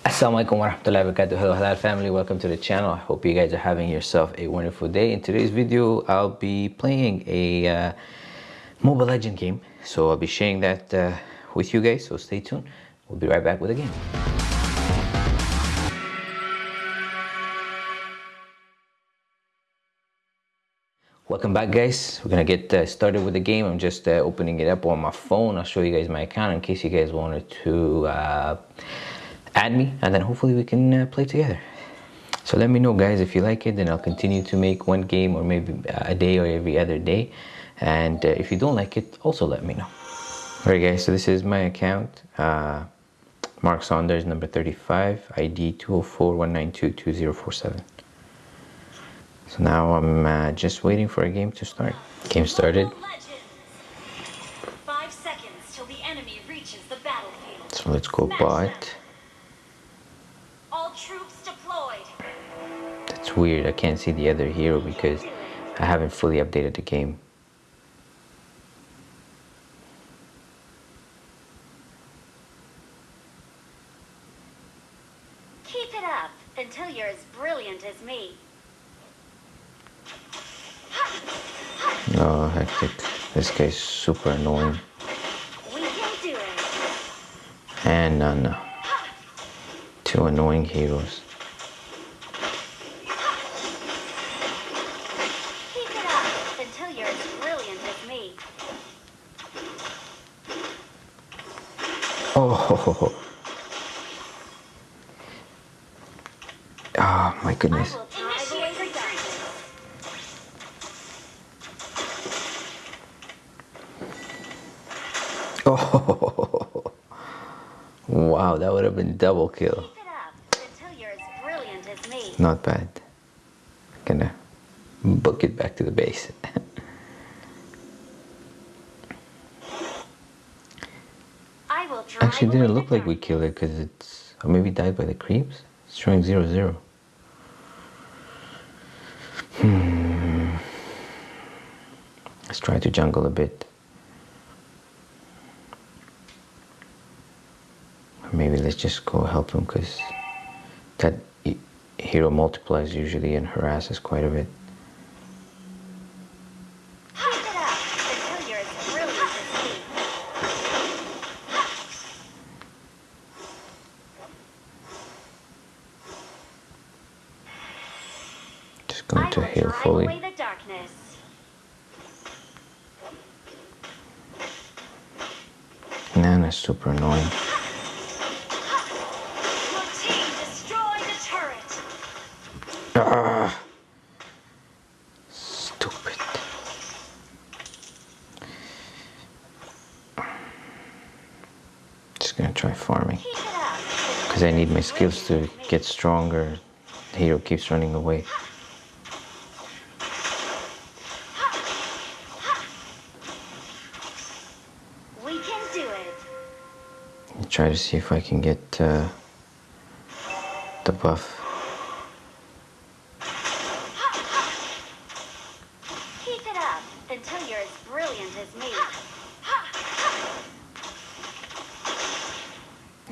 Assalamualaikum warahmatullahi wabarakatuh. Hello Halal family, welcome to the channel. I hope you guys are having yourself a wonderful day. In today's video, I'll be playing a uh, Mobile Legend game. So I'll be sharing that uh, with you guys, so stay tuned. We'll be right back with the game. Welcome back guys. We're gonna get uh, started with the game. I'm just uh, opening it up on my phone. I'll show you guys my account in case you guys wanted to uh, add me and then hopefully we can uh, play together. So let me know guys if you like it then I'll continue to make one game or maybe a day or every other day. And uh, if you don't like it, also let me know. Alright guys, so this is my account. Uh, Mark Saunders, number 35, ID 204-192-2047. So now I'm uh, just waiting for a game to start. Game started. Five seconds till the enemy reaches the battlefield. So let's go bot. That's weird. I can't see the other hero because I haven't fully updated the game. Keep it up until you're as brilliant as me. No, hectic. This guy's super annoying. We can do it. And no, no. Two annoying heroes. Keep it up until you're as brilliant as me. Oh. Oh my goodness. will drive away the darkness. Oh. Wow, that would have been double kill. Keep it up until you're as brilliant as me. Not bad. Gonna book it back to the base. I will drive Actually, didn't look like we killed it because it's. Or maybe died by the creeps? It's showing zero zero. Hmm. Let's try to jungle a bit. Maybe let's just go help him because that hero multiplies usually and harasses quite a bit. Keep it up until you're as brilliant as me. Just going I to heal fully. Nana's super annoying. Ah, stupid. Just gonna try farming because I need my skills to get stronger. The hero keeps running away. We can do it. Try to see if I can get uh, the buff. Keep it up until you're as brilliant as me.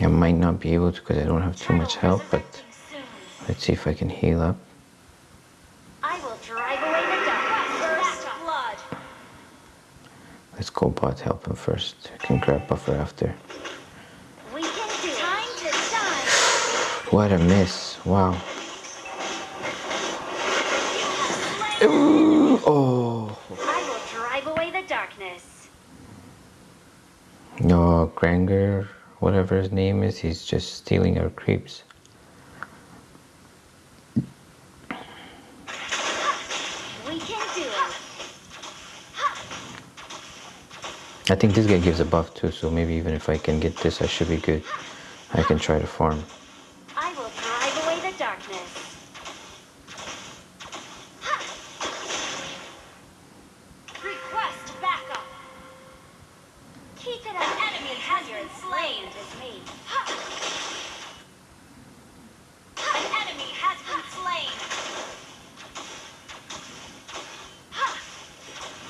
I might not be able to because I don't have too much help, but let's see if I can heal up. I will drive away the darkness. First blood. Let's go bot help him first. I can grab buffer after. We can do it. Time to shine. What a miss! Wow. Ooh, oh. I will drive away the darkness. No, Granger, whatever his name is, he's just stealing our creeps. We can do it. I think this guy gives a buff too, so maybe even if I can get this, I should be good. I can try to farm. I will drive away the darkness. Request backup. Keep it up. An enemy has been slain. As me. An enemy has been slain.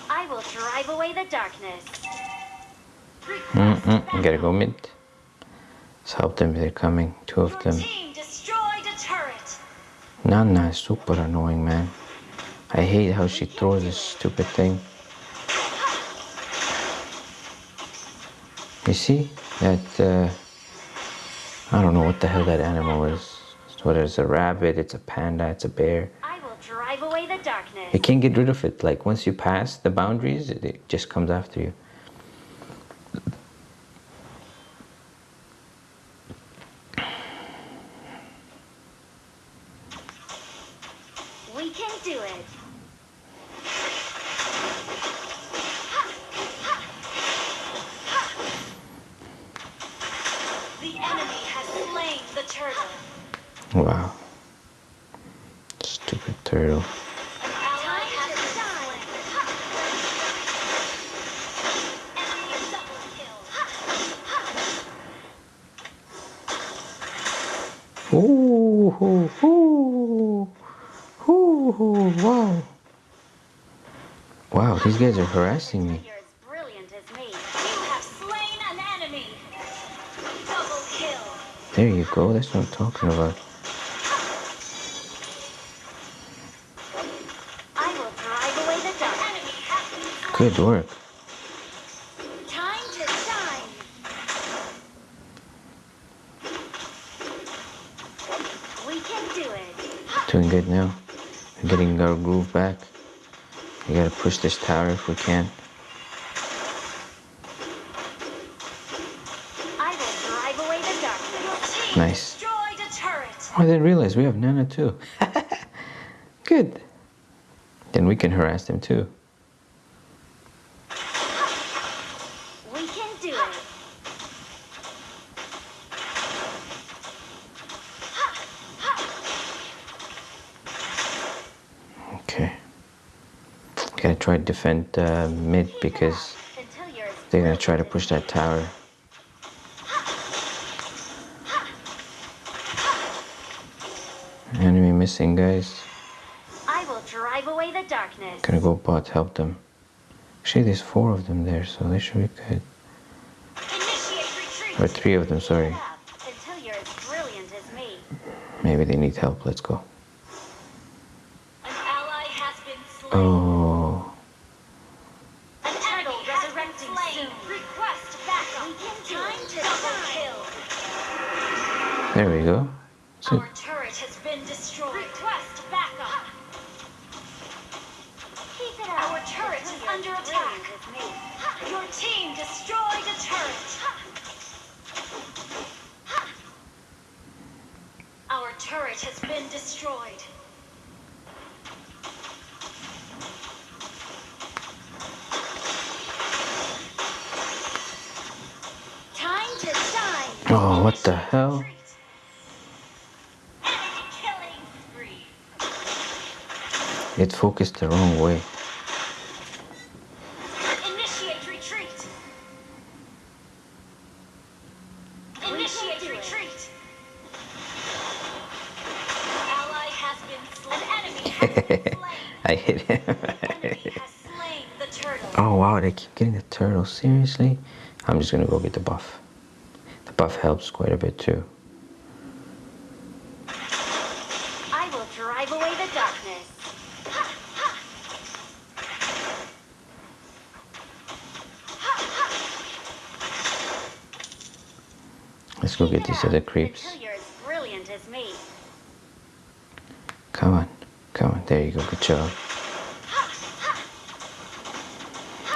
I will drive away the darkness. Mm-mm, gotta go mid. Let's help them, they're coming. Two of them. Nana is super annoying, man. I hate how she throws this stupid thing. You see that? Uh, I don't know what the hell that animal is. Whether it's a rabbit, it's a panda, it's a bear. You can't get rid of it. Like once you pass the boundaries, it, just comes after you. We can do it. The enemy has slain the turtle. Wow. Stupid turtle. An ally has been slain. Enemy double kill. Ooh, ooh, ooh, ooh, ooh, wow. Wow, these guys are harassing me. There you go, that's what I'm talking about. I will drive away the dark. Enemy has been slain. Good work. Time to shine. We can do it. Doing good now. We're getting our groove back. We gotta push this tower if we can. I will drive away the darkness. Nice. destroyed a turret. Oh, I didn't realize we have Nana too. Good. Then we can harass them too. We can do it. Okay. Gotta try to defend uh, mid because Until you're as they're gonna try to push that tower. Enemy missing, guys. I will drive away the darkness. Gonna go bot help them. Actually, there's four of them there, so they should be good. Or three of them, sorry. Until you're as brilliant as me. Maybe they need help. Let's go. An ally has been slain. Oh, there we go. So, Our turret has been destroyed. Request backup. Keep it up. Our turret is under attack. Your team destroyed a turret. Our turret has been destroyed. Time to shine. Oh, what the hell? It focused the wrong way. Initiate retreat. Initiate retreat. Ally has been slain. An enemy slain. I hit him. enemy has slain the turtle. oh wow, they keep getting the turtle. Seriously? I'm just gonna go get the buff. The buff helps quite a bit too. I will drive away the darkness. Let's go get these other creeps. Until you're as brilliant as me. Come on, come on. There you go. Good job.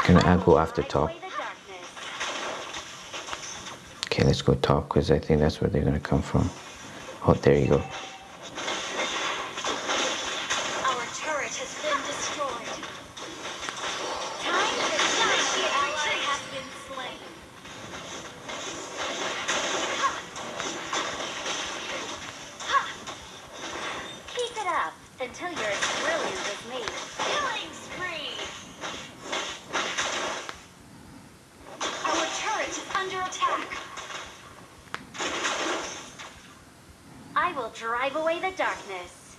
Gonna I go after top. the. Okay, let's go top because I think that's where they're gonna come from. Oh, there you go. Drive away the darkness.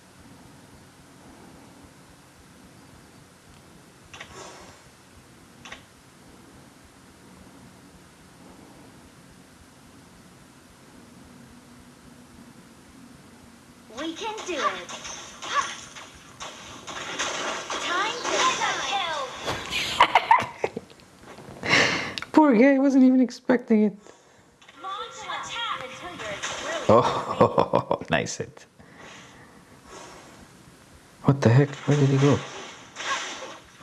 We can do it. Poor guy, wasn't even expecting it. Launch attack until you're brilliant. Oh, nice hit. What the heck? Where did he go?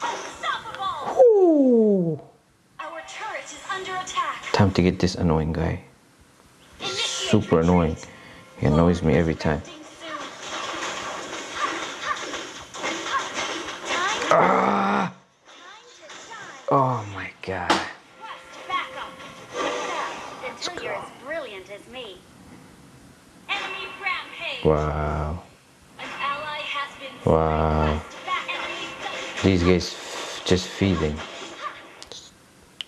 Unstoppable. Ooh. Our turret is under attack. Time to get this annoying guy. Initiate Super annoying. He annoys me every time. Expecting soon. Time, Ah! time to shine. Oh my god. Quest backup. Keep it up until you're as brilliant as me. Enemy rampage. Wow. An ally has been Wow. Quest back. Enemy double These guys f- just feeding.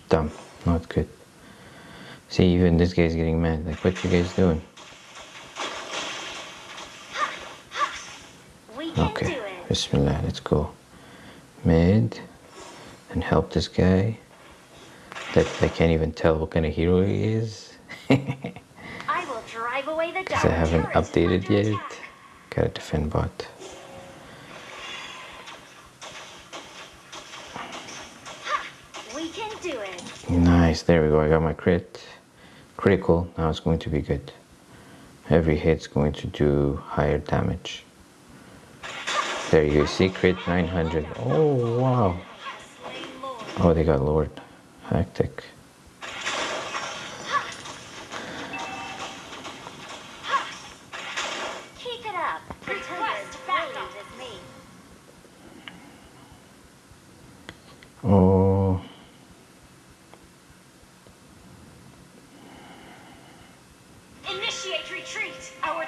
Dumb. Not good. See, even this guy's getting mad. Like, what you guys doing? Okay. do. Bismillah, let's go. Mid. And help this guy. That I can't even tell what kind of hero he is. Because. I haven't updated yet. Gotta defend bot. We can do it. Nice, there we go. I got my crit. Critical, now it's going to be good. Every hit's going to do higher damage. There you go, see crit 900. Oh wow. Oh, they got Lord. Hectic.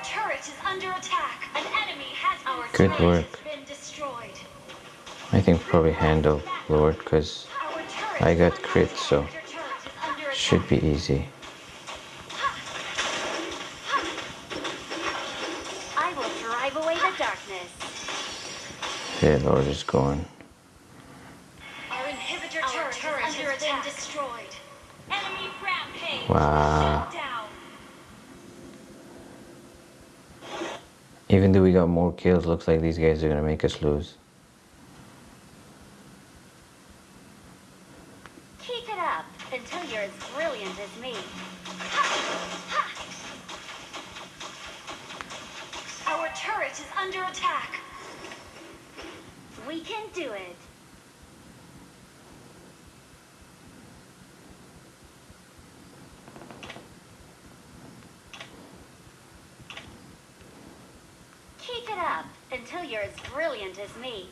Turret is under attack. An enemy has been Good turret work. has been destroyed. I think probably handle Lord because I got crit, so Your turret is under attack. should be easy. I will drive away the darkness. Yeah, Lord is going. Our inhibitor turret, is under attack. destroyed. Enemy rampage. Wow. Shut down. Even though we got more kills, looks like these guys are gonna make us lose. Keep it up until you're as brilliant as me. Our turret is under attack. We can do it. Keep it up until you're as brilliant as me.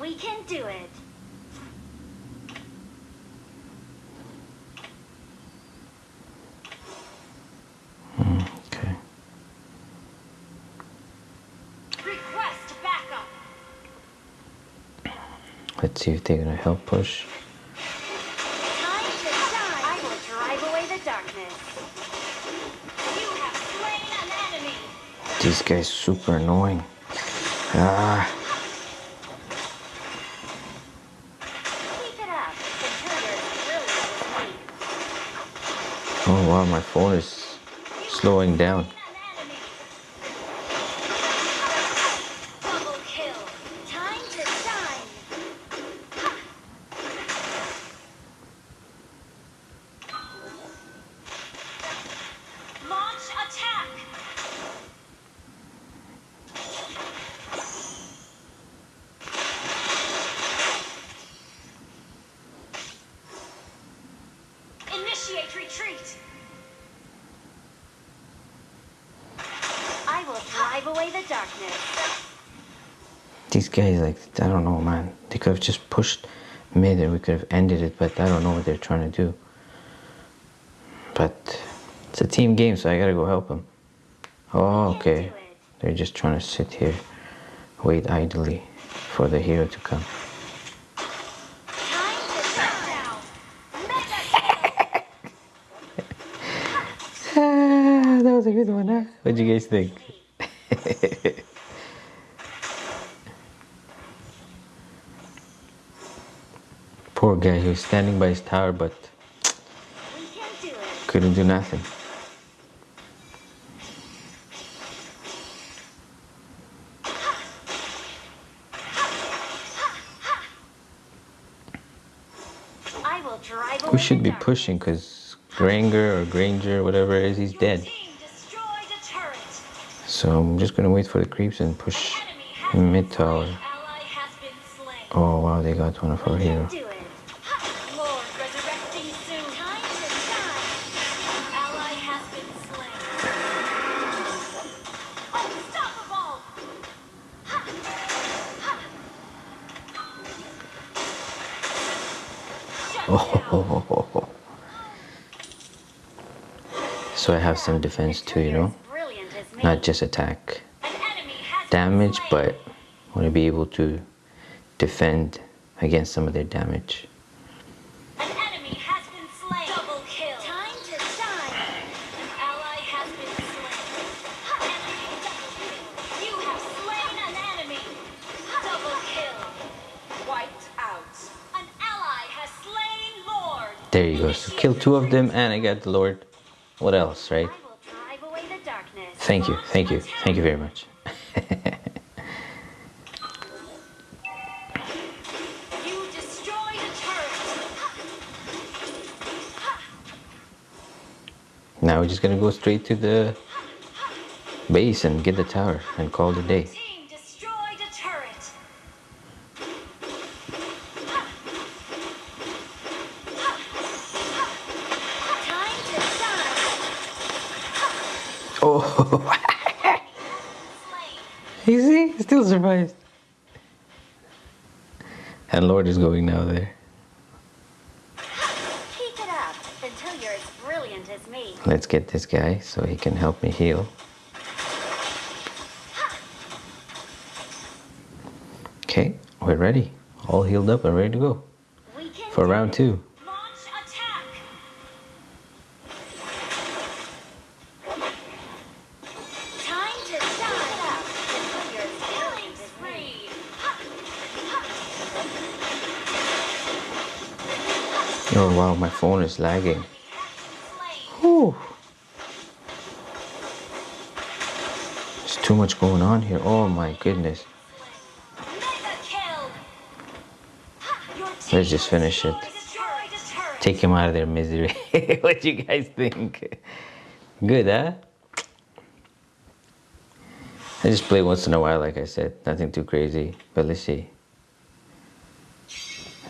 We can do it. Okay. Request backup. Let's see if they're gonna help push. These guys super annoying. Ah, oh wow, my phone is slowing down. Away the darkness. These guys, like, I don't know, man. They could have just pushed mid and we could have ended it, but I don't know what they're trying to do. But it's a team game, so I gotta go help them. Oh, okay. They're just trying to sit here, wait idly for the hero to come. Time to shut down. Mega kill. Ah, that was a good one, huh? What'd you guys think? Poor guy, he was standing by his tower, but do couldn't do nothing. I will drive We should be pushing because Granger or Granger, whatever it is, he's dead. So I'm just gonna wait for the creeps and push mid tower. Oh wow, they got one of our We can hero. do it. Ha! Lord resurrecting soon. Time to shine. Ally has been slain. Unstoppable. Ha! Ha! Shut down. Oh, so I have some defense too, you know, As brilliant as me. Not just attack An enemy has been damage, but want to be able to defend against some of their damage. An enemy has been slain. Double kill. Time to shine. An ally has been slain. Ha, enemy double kill. You have slain an enemy. Double kill. Wiped out. An ally has slain Lord. There you go. So kill two of them, and I got the Lord. What else, right? Thank you, thank you, thank you very much. You destroyed a turret. Ha, Now we're just gonna go straight to the base and get the tower and call it a day. Oh, Slain. you see, still survived. And Lord is going now there. Keep it up until you're as brilliant as me. Let's get this guy so he can help me heal. Okay, we're ready. All healed up and ready to go for round two. Oh wow, my phone is lagging. Whew. There's too much going on here. Oh my goodness. Let's just finish it. Take him out of their misery. what do you guys think? Good, huh? I just play once in a while, like I said. Nothing too crazy. But let's see.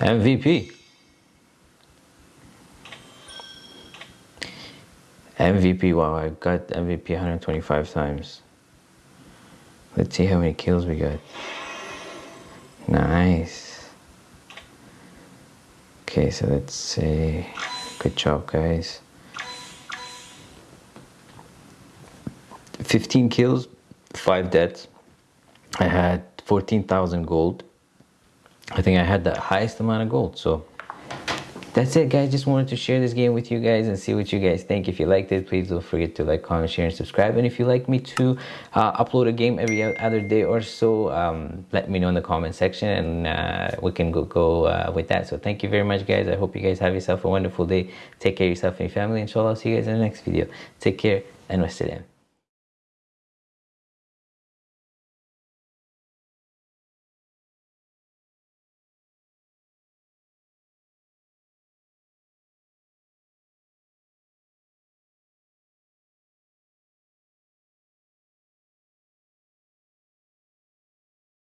MVP. MVP, wow, I got MVP 125 times. Let's see how many kills we got. Nice. Okay, so let's say, good job, guys. 15 kills, 5 deaths. I had 14,000 gold. I think I had the highest amount of gold, so that's it guys. Just wanted to share this game with you guys and see what you guys think. If you liked it please don't forget to like comment share and subscribe. And if you like me to uh, upload a game every other day or so um, let me know in the comment section and uh, we can go, go uh, with that. So thank you very much guys. I hope you guys have yourself a wonderful day. Take care of yourself and your family. Inshallah i'll see you guys in the next video. Take care and wassalam